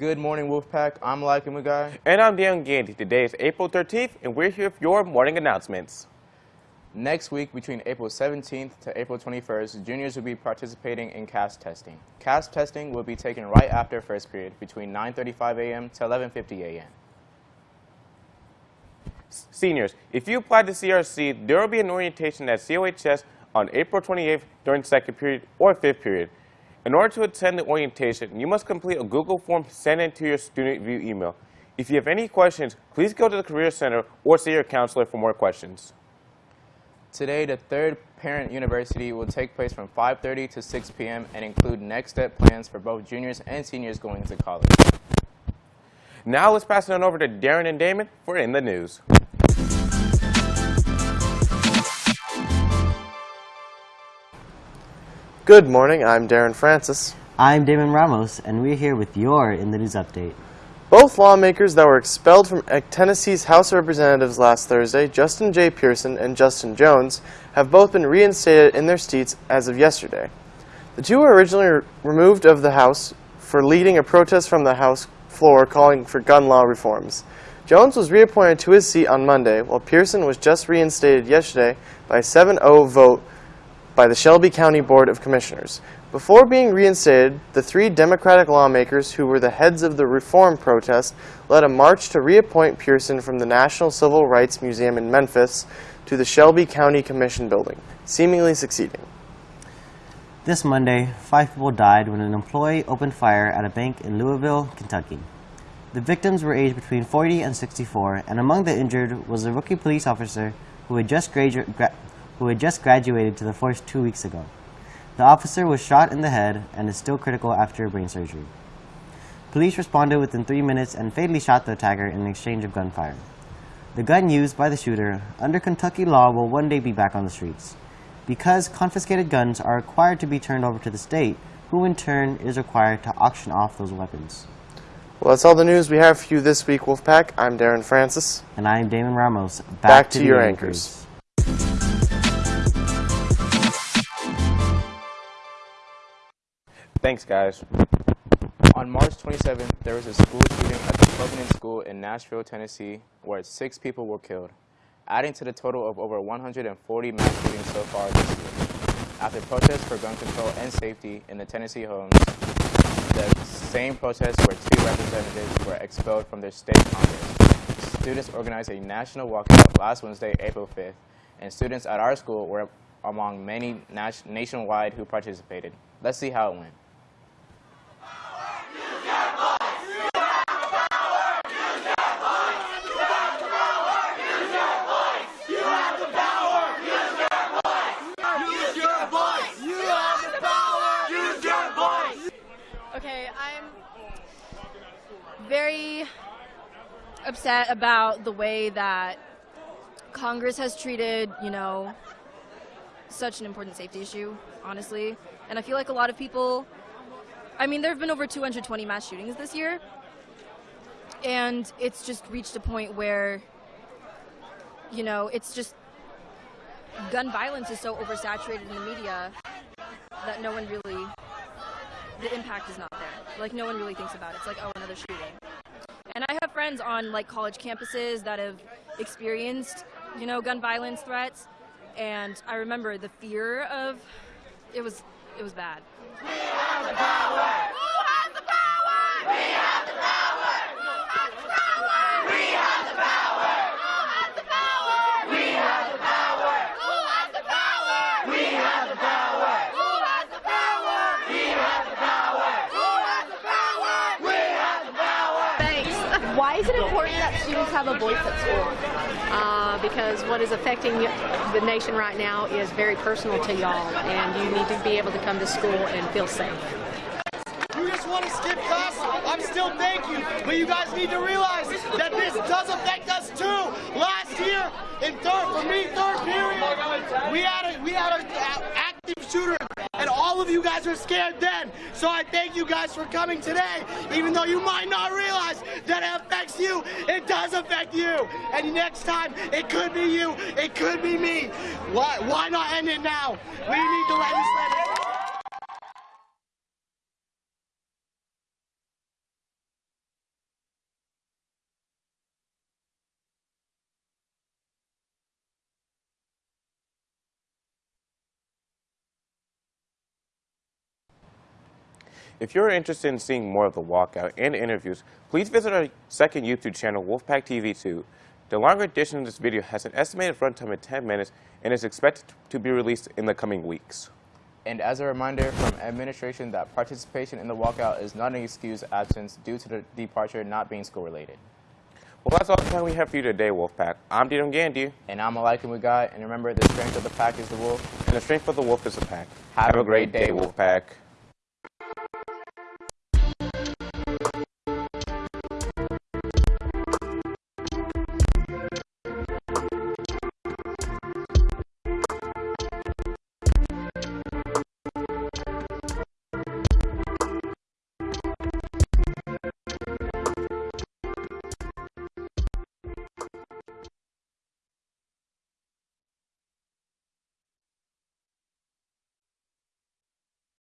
Good morning, Wolfpack. I'm Malika Mugai. And I'm Dan Gandy. Today is April 13th, and we're here with your morning announcements. Next week, between April 17th to April 21st, juniors will be participating in CAS testing. CAS testing will be taken right after first period, between 9.35 a.m. to 11.50 a.m. Seniors, if you apply to CRC, there will be an orientation at COHS on April 28th during second period or fifth period. In order to attend the orientation, you must complete a Google form sent into your StudentVUE email. If you have any questions, please go to the Career Center or see your counselor for more questions. Today, the third parent university will take place from 5.30 to 6 p.m. and include next step plans for both juniors and seniors going to college. Now let's pass it on over to Darren and Damon for In the News. Good morning, I'm Darren Francis. I'm Damon Ramos, and we're here with your In the News update. Both lawmakers that were expelled from Tennessee's House of Representatives last Thursday, Justin J. Pearson and Justin Jones, have both been reinstated in their seats as of yesterday. The two were originally removed of the House for leading a protest from the House floor calling for gun law reforms. Jones was reappointed to his seat on Monday, while Pearson was just reinstated yesterday by a 7-0 vote by the Shelby County Board of Commissioners. Before being reinstated, the three Democratic lawmakers who were the heads of the reform protest led a march to reappoint Pearson from the National Civil Rights Museum in Memphis to the Shelby County Commission building, seemingly succeeding. This Monday, five people died when an employee opened fire at a bank in Louisville, Kentucky. The victims were aged between 40 and 64, and among the injured was a rookie police officer who had just graduated who had just graduated to the force two weeks ago. The officer was shot in the head and is still critical after brain surgery. Police responded within three minutes and fatally shot the attacker in an exchange of gunfire. The gun used by the shooter, under Kentucky law, will one day be back on the streets. Because confiscated guns are required to be turned over to the state, who in turn is required to auction off those weapons. Well, that's all the news we have for you this week, Wolfpack. I'm Darren Francis. And I'm Damon Ramos. Back, Back to, to your anchors. anchors. Thanks, guys. On March 27th, there was a school shooting at the Covenant School in Nashville, Tennessee, where six people were killed, adding to the total of over 140 mass shootings so far this year. After protests for gun control and safety in the Tennessee homes, the same protests where two representatives were expelled from their state congress. Students organized a national walkout last Wednesday, April 5th, and students at our school were among many nationwide who participated. Let's see how it went. Very upset about the way that Congress has treated, you know, such an important safety issue, honestly. And I feel like a lot of people, I mean, there have been over 220 mass shootings this year. And it's just reached a point where, you know, it's just, gun violence is so oversaturated in the media that no one really, the impact is not there. Like, no one really thinks about it. It's like, oh, another shooting. And I have friends on like college campuses that have experienced, you know, gun violence threats. And I remember the fear of it was it was bad. We have the power. Who has the power? We have the power. Who has the power? We have the power. Who has the power? We have the power. Who has the power? We have the power. Who has the power? We have the power. Thanks. Why is it important that students have a voice at school? uh, because what is affecting the nation right now is very personal to y'all, and you need to be able to come to school and feel safe. You just want to skip class? I'm still thank you, but you guys need to realize that this does affect us too. Last year, in third, for me, third period, we had a we had an active shooter all of you guys were scared then. So I thank you guys for coming today, even though you might not realize that it affects you. It does affect you. And next time, it could be you. It could be me. Why, why not end it now? We need to legislate it. If you're interested in seeing more of the walkout and interviews, please visit our second YouTube channel, Wolfpack TV 2. The longer edition of this video has an estimated runtime of 10 minutes and is expected to be released in the coming weeks. And as a reminder from administration that participation in the walkout is not an excuse absence due to the departure not being school related. Well, that's all the time we have for you today, Wolfpack. I'm Dino Gandhi, And I'm Malika Mugai, and remember the strength of the pack is the wolf. and the strength of the wolf is the pack. Have a great day, Wolfpack.